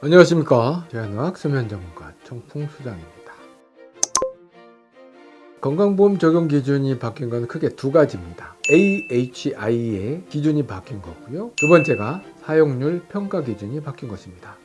안녕하십니까 대한의학 수면전문가 청풍수장입니다 건강보험 적용 기준이 바뀐 건 크게 두 가지입니다 AHI의 기준이 바뀐 거고요 두 번째가 사용률 평가 기준이 바뀐 것입니다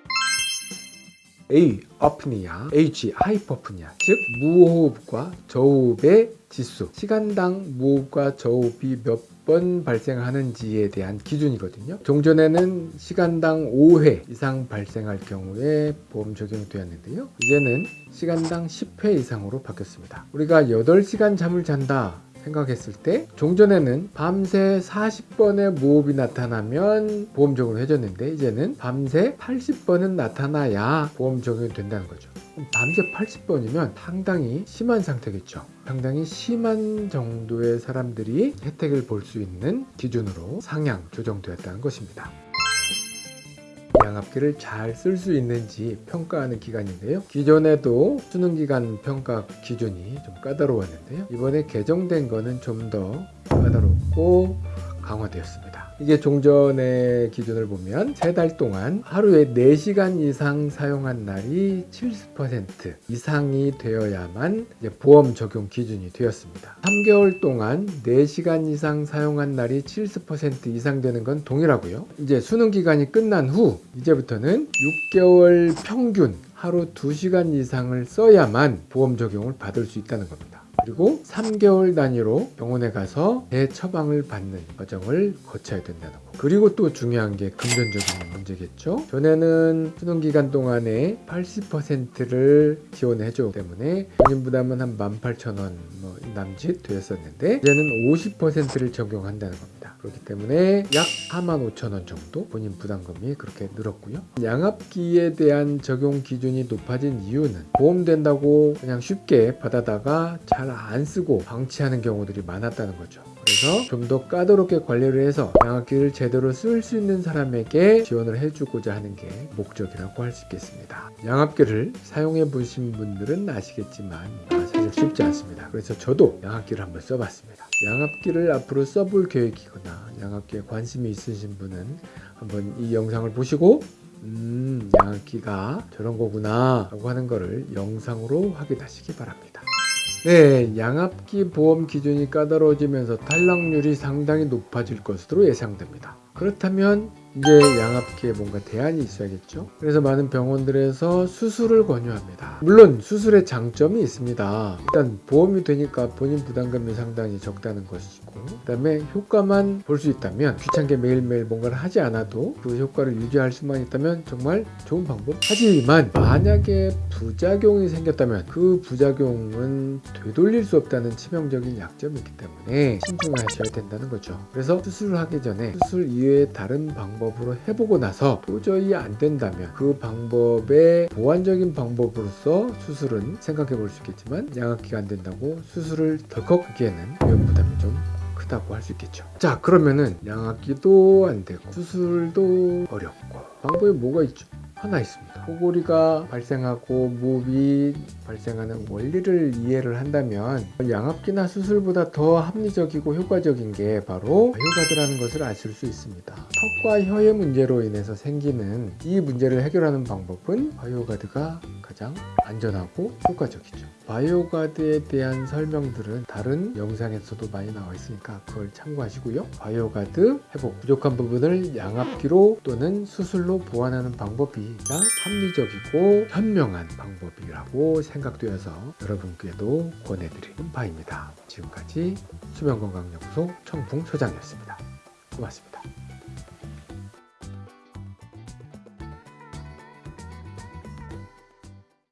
A. 어프니아 H. 하이퍼프니아 즉 무호흡과 저호흡의 지수. 시간당 무호흡과 저호흡이 몇 번 발생하는지에 대한 기준이거든요. 종전에는 시간당 5회 이상 발생할 경우에 보험 적용이 되었는데요. 이제는 시간당 10회 이상으로 바뀌었습니다. 우리가 8시간 잠을 잔다 생각했을 때 종전에는 밤새 40번의 무호흡이 나타나면 보험 적용을 해줬는데 이제는 밤새 80번은 나타나야 보험 적용이 된다는 거죠. 밤새 80번이면 상당히 심한 상태겠죠. 상당히 심한 정도의 사람들이 혜택을 볼 수 있는 기준으로 상향 조정되었다는 것입니다 양압기를 잘 쓸 수 있는지 평가하는 기간인데요. 기존에도 수능기간 평가 기준이 좀 까다로웠는데요. 이번에 개정된 거는 좀 더 까다롭고 강화되었습니다. 이게 종전의 기준을 보면 세 달 동안 하루에 4시간 이상 사용한 날이 70% 이상이 되어야만 보험 적용 기준이 되었습니다. 3개월 동안 4시간 이상 사용한 날이 70% 이상 되는 건 동일하고요. 이제 수능 기간이 끝난 후 이제부터는 6개월 평균 하루 2시간 이상을 써야만 보험 적용을 받을 수 있다는 겁니다 그리고 3개월 단위로 병원에 가서 대처방을 받는 과정을 거쳐야 된다는 거. 그리고 또 중요한 게 금전적인 문제겠죠? 전에는 수능기간 동안에 80%를 지원해 줬기 때문에 본인 부담은 한 18,000원 뭐 남짓 되었었는데 이제는 50%를 적용한다는 겁니다. 그렇기 때문에 약 45,000원 정도 본인 부담금이 그렇게 늘었고요. 양압기에 대한 적용 기준이 높아진 이유는 보험된다고 그냥 쉽게 받아다가 잘 안 쓰고 방치하는 경우들이 많았다는 거죠. 그래서 좀 더 까다롭게 관리를 해서 양압기를 제대로 쓸 수 있는 사람에게 지원을 해주고자 하는 게 목적이라고 할 수 있겠습니다. 양압기를 사용해 보신 분들은 아시겠지만 사실 쉽지 않습니다. 그래서 저도 양압기를 한번 써봤습니다. 양압기를 앞으로 써볼 계획이거나 양압기에 관심이 있으신 분은 한번 이 영상을 보시고 음 양압기가 저런 거구나 라고 하는 거를 영상으로 확인하시기 바랍니다. 네, 양압기 보험 기준이 까다로워지면서 탈락률이 상당히 높아질 것으로 예상됩니다. 그렇다면 이제 양압기에 뭔가 대안이 있어야겠죠? 그래서 많은 병원들에서 수술을 권유합니다. 물론 수술의 장점이 있습니다. 일단 보험이 되니까 본인 부담금이 상당히 적다는 것이고 그 다음에 효과만 볼 수 있다면 귀찮게 매일매일 뭔가를 하지 않아도 그 효과를 유지할 수만 있다면 정말 좋은 방법. 하지만 만약에 부작용이 생겼다면 그 부작용은 되돌릴 수 없다는 치명적인 약점이 있기 때문에 신중하셔야 된다는 거죠. 그래서 수술을 하기 전에 수술 이 외의 다른 방법 방법으로 해보고 나서 도저히 안 된다면 그 방법의 보완적인 방법으로서 수술은 생각해 볼 수 있겠지만 양압기가 안 된다고 수술을 덜컥 하기에는 위험 부담이 좀 크다고 할 수 있겠죠. 자 그러면은 양압기도 안 되고 수술도 어렵고 방법이 뭐가 있죠 하나 있습니다. 코골이가 발생하고 무흡이 발생하는 원리를 이해를 한다면 양압기나 수술보다 더 합리적이고 효과적인 게 바로 바이오가드라는 것을 아실 수 있습니다. 턱과 혀의 문제로 인해서 생기는 이 문제를 해결하는 방법은 바이오가드가 가장 안전하고 효과적이죠. 바이오가드에 대한 설명들은 다른 영상에서도 많이 나와 있으니까 그걸 참고하시고요. 바이오가드 회복 부족한 부분을 양압기로 또는 수술로 보완하는 방법이 가장 합리적이고 현명한 방법이라고 생각되어서 여러분께도 권해드리는 바입니다. 지금까지 수면건강연구소 청풍소장이었습니다. 고맙습니다